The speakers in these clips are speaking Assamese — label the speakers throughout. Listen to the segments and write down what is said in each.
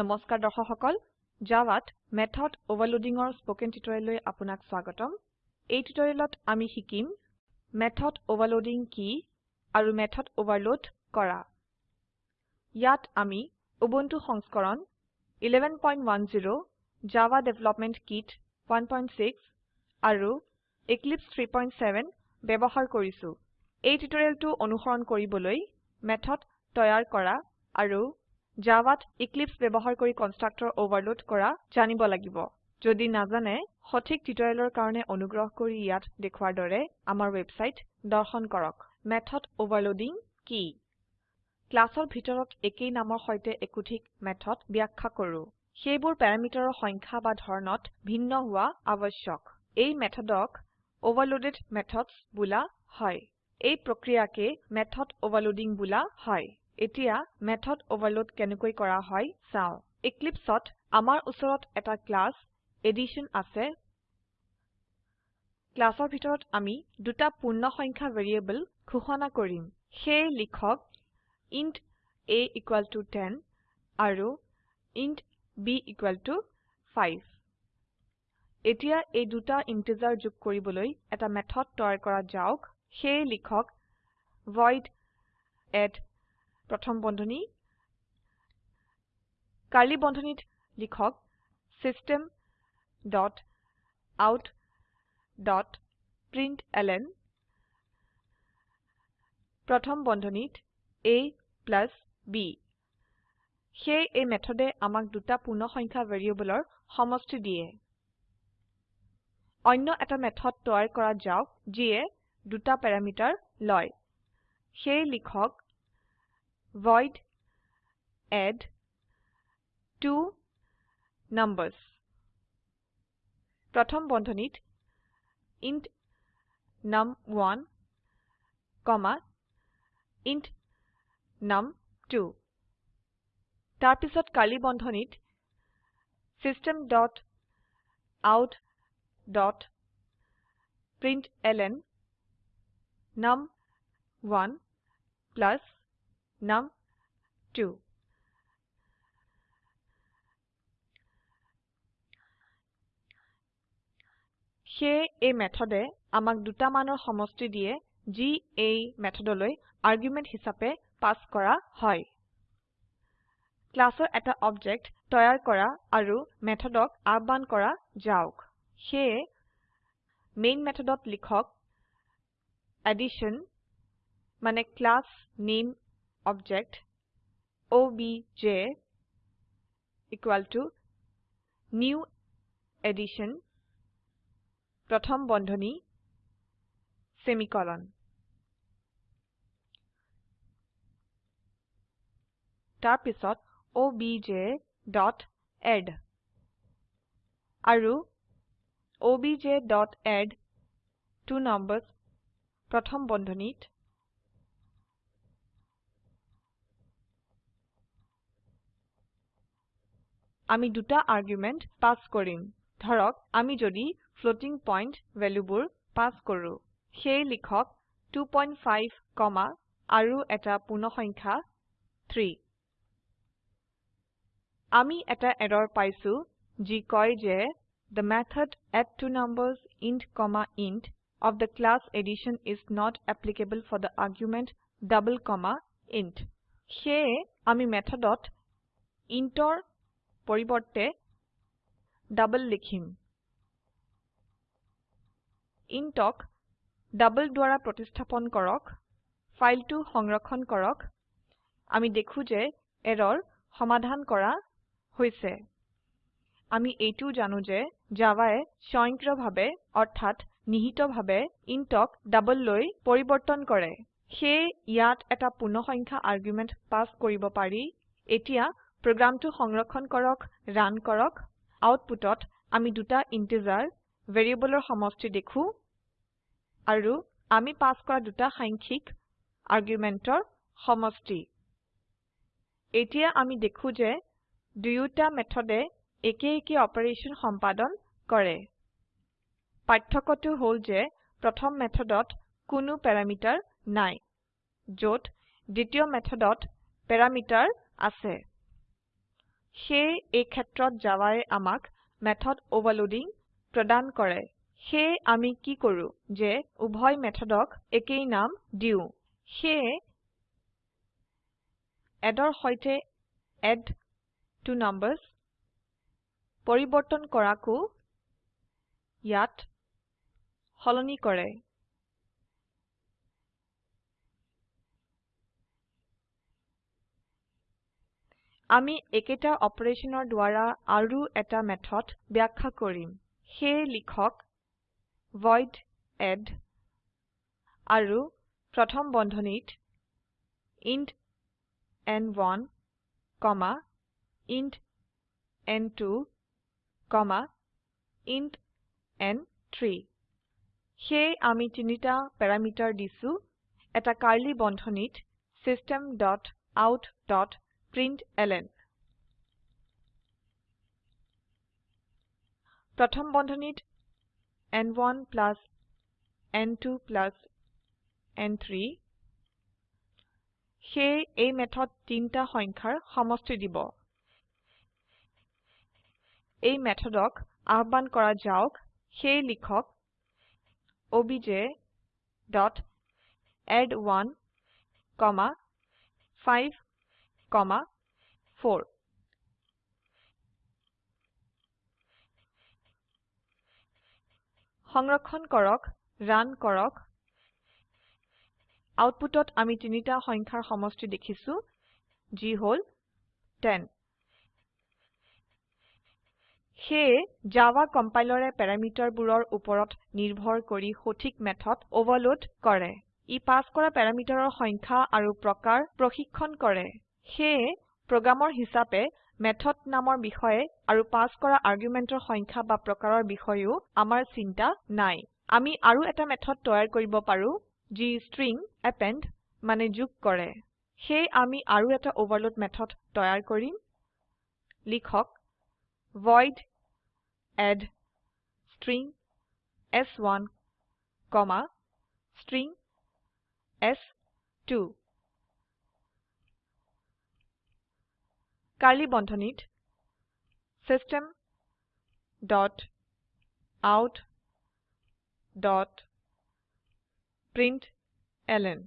Speaker 1: নমস্কাৰ দৰ্শক সকল জাভাত মেথড ওভাৰলোডিংৰ স্পোকেন টিউটোৰিয়েললৈ আপোনাক স্বাগতম এই টিউটোৰিয়েলত আমি শিকিম মেথড অ'ভাৰলোডিং কি আৰু মেথড ওভাৰলোড কৰা ইয়াত আমি উবুন্টু সংস্কৰণ 11.10 জাভা ডেভেলপমেন্ট কিট 1.6 আৰু Eclipse 3.7 ব্যৱহাৰ কৰিছো এই টিউটোৰিয়েলটো অনুসৰণ কৰিবলৈ মেথড তৈয়াৰ কৰা আৰু জাভাত ইক্লিপ্স ব্যবহাৰ কৰি কনষ্ট্ৰাক্টৰ ওভাৰলোড কৰা জানিব লাগিব যদি নাজানে সঠিক টিউটৰিয়েলৰ কাৰণে অনুগ্ৰহ কৰি ইয়াত দেখুৱাৰ দৰে আমাৰ ৱেবছাইট দৰ্শন কৰক মেথড ওভাৰলোডিং কি ক্লাছৰ ভিতৰত একেই নামৰ সৈতে একোঠিক মেথড ব্যাখ্যা কৰো সেইবোৰ প্যাৰামিটাৰৰ সংখ্যা বা ধৰণত ভিন্ন হোৱা আৱশ্যক এই মেথডক অ'ভাৰলোডেড মেথডছ বোলা হয় এই প্ৰক্ৰিয়াকে মেথড অ'ভাৰলোডিং বোলা হয় এতিয়া মেথড ওভাৰলোড কেনেকৈ কৰা হয় চাও Eclipseত আমাৰ ওচৰত এটা ক্লাস এডিশ্যন আছে ক্লাসৰ ভিতৰত আমি দুটা পূৰ্ণ সংখ্যা ভেৰিয়েবল ঘোষণা কৰিম হে লিখক ইণ্ট a equal to 10 আৰু ইণ্ট b equal to 5 এতিয়া এই দুটা ইন্টিজাৰ যোগ কৰিবলৈ এটা মেথড তৈয়াৰ কৰা যাওক হে লিখক void add প্রথম বন্ধনী কার্লি বন্ধনীত লিখক system dot out dot print L N প্রথম বন্ধনীত এ প্লাস বি সেয়ে এই মেথডে আমাক দুটা পূর্ণ সংখ্যা ভেৰিয়েবলৰ সমষ্টি দিয়ে অন্য এটা মেথড তৈয়াৰ কৰা যাওক যিয়ে দুটা প্যাৰামিটাৰ লয় সেই লিখক void add two numbers. Pratham bondhanit int num1 comma int num2. Tarpisot kali bondhanit system dot out dot print ln num1 plus num2. K a method e amak duta manor homosti diye g a method loi argument hisape pass kora hoy. Classor eta object toyar kora aru method ok arban kora jauk. He main method ot likhok addition mane class name object obj equal to new addition pratham bondhoni semicolon tarpisot obj dot add aru obj dot add two numbers pratham bondhonit আমি দুটা আর্গুমেন্ট পাস করিম ধরক আমি যদি ফ্লোটিং পয়েন্ট ভ্যালুবোর পাস করো সেই লিখক 2.5 কমা আৰু এটা পূর্ণসংখ্যা 3 আমি এটা এরর পাইছো যি কয় যে the method add two numbers int comma int of the class addition is not applicable for the argument double comma int. সেয়ে আমি মেথডত ইন্টৰ পৰিবৰ্তে ডাবল লিখিম ইনটক ডাবল দ্বাৰা প্ৰতিস্থাপন কৰক ফাইলটো সংৰক্ষণ কৰক আমি দেখো যে এৰৰ সমাধান কৰা হৈছে আমি এইটো জানো যে জাভায়ে স্বয়ংক্ৰিয়ভাৱে অৰ্থাৎ নিহিতভাৱে ইনটক ডাবল লৈ পৰিৱৰ্তন কৰে সেয়ে ইয়াত এটা পূৰ্ণসংখ্যা আৰগুমেণ্ট পাছ কৰিব পাৰি এতিয়া প্ৰোগ্ৰাম সংৰক্ষণ কৰক ৰান কৰক আউটপুটত আমি দুটা ইন্টিজাৰ ভেৰিয়েবলৰ সমষ্টি দেখো আৰু আমি পাস কৰা দুটা সাংখ্যিক আৰগুমেণ্টৰ সমষ্টি এতিয়া আমি দেখো যে দুয়োটা মেথডে একে একে অপাৰেশ্যন সম্পাদন কৰে পাৰ্থক্যটো হ'ল যে প্ৰথম মেথডত কোনো প্যাৰামিটাৰ নাই যত দ্বিতীয় মেথডত প্যাৰামিটাৰ আছে সেয়ে এই ক্ষেত্ৰত জাভায়ে আমাক মেথড ওভাৰলোডিং প্ৰদান কৰে সেয়ে আমি কি কৰু যে উভয় মেথডক একেই নাম দিউ সেয়ে এডৰ হৈতে এড টু নাম্বাৰস পৰিৱৰ্তন কৰাকু ইয়াত সলনি কৰে আমি একেটা অপাৰেশনৰ দ্বাৰা আৰু এটা মেথড ব্যাখ্যা কৰিম সেই লিখক void এড আৰু প্ৰথম বন্ধনীত int n1 কমা int n2 কমা int n3 সেয়ে আমি তিনিটা প্যারামিটার দিছো এটা কার্লি বন্ধনীত ডট আউট ডট println প্ৰথম বন্ধনীত n1 plus n2 plus n3 সেয়ে এই মেথড তিনটা সংখ্যাৰ সমষ্টি দিব এই মেথডক আহ্বান কৰা যাওক হে লিখক ডট এড কমা 5, কমা 4. সংৰক্ষণ কৰক ৰান কৰক আউটপুটত আমি তিনিটা সংখ্যাৰ সমষ্টি দেখিছো যি হল 10 সেয়ে জাভা কম্পাইলৰে প্যাৰামিটাৰবোৰৰ ওপৰত নিৰ্ভৰ কৰি সঠিক মেথড অভাৰলোড কৰে ই পাস কৰা প্যাৰামিটাৰৰ সংখ্যা আৰু প্ৰকাৰ প্ৰশিক্ষণ কৰে সেয়ে প্ৰোগ্ৰামৰ হিচাপে মেথড নামৰ বিষয়ে আৰু পাস কৰা আৰগুমেণ্টৰ সংখ্যা বা প্ৰকাৰৰ বিষয়েও আমাৰ চিন্তা নাই আমি আৰু এটা মেথড তৈয়াৰ কৰিব পাৰো যি ষ্ট্ৰিং এপেণ্ড মানে যোগ কৰে সেয়ে আমি আৰু এটা ওভাৰলোড মেথড তৈয়াৰ কৰিম লিখক void add string s1 comma string s2 curly বন্ধনীত system dot out dot print L N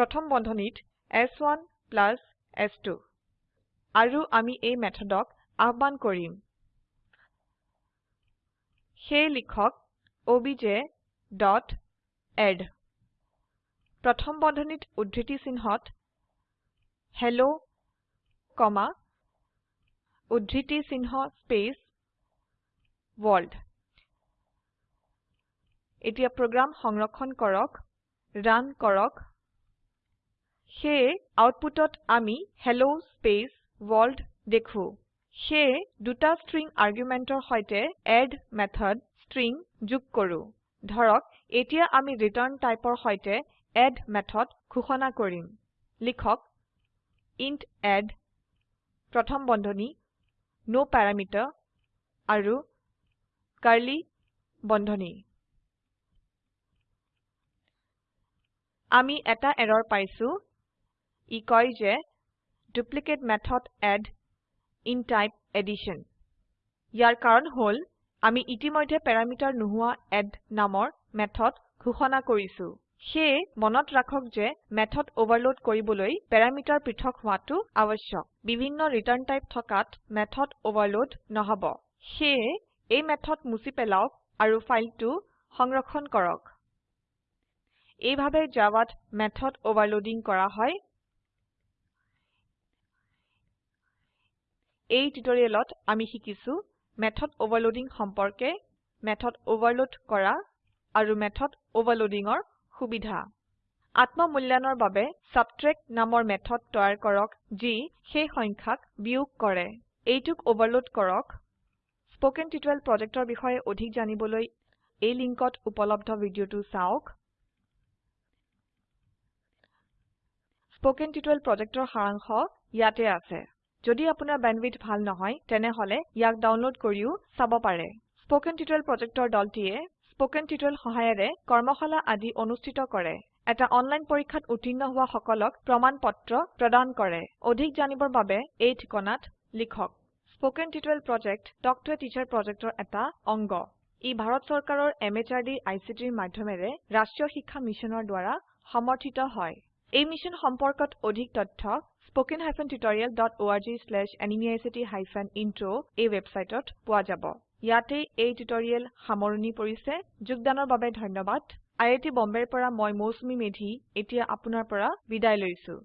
Speaker 1: প্ৰথম বন্ধনীত S one plus S two আৰু আমি এই মেথডক আহ্বান কৰিম সেয়ে লিখক অবিজে ডট এড প্ৰথম বন্ধনীত উদ্ধৃতি চিহ্নত হেল্ল' কমা উদ্ধৃতি sinha space ৱৰ্ল্ড এতিয়া প্ৰোগ্ৰাম সংৰক্ষণ কৰক ৰান কৰক সেয়ে আউটপুটত আমি হেল্ল space ৱৰ্ল্ড দেখো সেয়ে দুটা স্ট্ৰিং আৰগুমেণ্টৰ সৈতে এড মেথড স্ট্ৰিং যোগ কৰো ধৰক এতিয়া আমি ৰিটাৰ্ণ টাইপৰ সৈতে এড মেথড ঘোষণা কৰিম লিখক ইণ্ট এড প্ৰথম বন্ধনী ন' পেৰামিটাৰ আৰু curly বন্ধনী আমি এটা এৰৰ পাইছো ই কয় যে duplicate method add in type addition ইয়াৰ কাৰণ হল আমি ইতিমধ্যে প্যাৰামিটাৰ নহুয়া এড নামৰ মেথড ঘোষণা কৰিছো সেয়ে মনত ৰাখক যে মেথড ওভাৰলোড কৰিবলৈ প্যাৰামিটাৰ পৃথক হোৱাটো আৱশ্যক বিভিন্ন ৰিটাৰ্ন টাইপ থকাত মেথড ওভাৰলোড নহব সেয়ে এই মেথড মুছি পেলাওক আৰু ফাইলটো সংৰক্ষণ কৰক এইভাৱে জাভাত মেথড ওভাৰলোডিং কৰা হয় এই টিউটৰিয়েলত আমি শিকিছো মেথড ওভাৰলোডিং সম্পৰ্কে মেথড ওভাৰলোড কৰা আৰু মেথড ওভাৰলোডিংৰ সুবিধা আত্ম মূল্যায়নৰ বাবে সাবট্ৰেক্ট নামৰ মেথড তৈয়াৰ কৰক যি সেই সংখ্যাক বিয়োগ কৰে এইটুক ওভাৰলোড কৰক স্পোকেন টিউটৰিয়েল প্ৰজেক্টৰ বিষয়ে অধিক জানিবলৈ এই লিংকত উপলব্ধ ভিডিওটো চাওক স্পোকেন টিউটৰিয়েল প্ৰজেক্টৰ সাৰাংশ ইয়াতে আছে যদি আপোনাৰ বেণ্ডউইথ ভাল নহয় তেনেহলে ইয়াক ডাউনলোড কৰিও চাব পাৰে স্পোকেন টিউটৰিয়েল প্ৰজেক্টৰ দলটিয়ে স্পোকেন টিউটোৰিয়েল সহায়ৰে কৰ্মশালা আদি অনুষ্ঠিত কৰে এটা অনলাইন পৰীক্ষাত উত্তীৰ্ণ হোৱা সকলক প্ৰমাণ প্ৰমাণপত্ৰ প্ৰদান কৰে অধিক জানিবৰ বাবে এই ঠিকনাত লিখক spoken tutorial project talk to teacher প্ৰজেক্টৰ এটা অংগ ই ভাৰত চৰকাৰৰ MHRD ICTৰ মাধ্যমেৰে ৰাষ্ট্ৰীয় শিক্ষা মিছনৰ দ্বাৰা সমৰ্থিত হয় এই মিশন সম্পৰ্কত অধিক তথ্য হাইফেন টিউটৰিয়েল ডট spoken-tutorial.org/animeict-intro এই ৱেবচাইটত পোৱা যাব ইয়াতে এই টিউটৰিয়েল সামৰণি পৰিছে যোগদানৰ বাবে ধন্যবাদ আই আইআইটি বম্বেৰ পৰা মই মৌচুমী মেধী এতিয়া আপোনাৰ পৰা বিদায় লৈছো